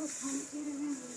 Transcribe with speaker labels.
Speaker 1: O tencerenin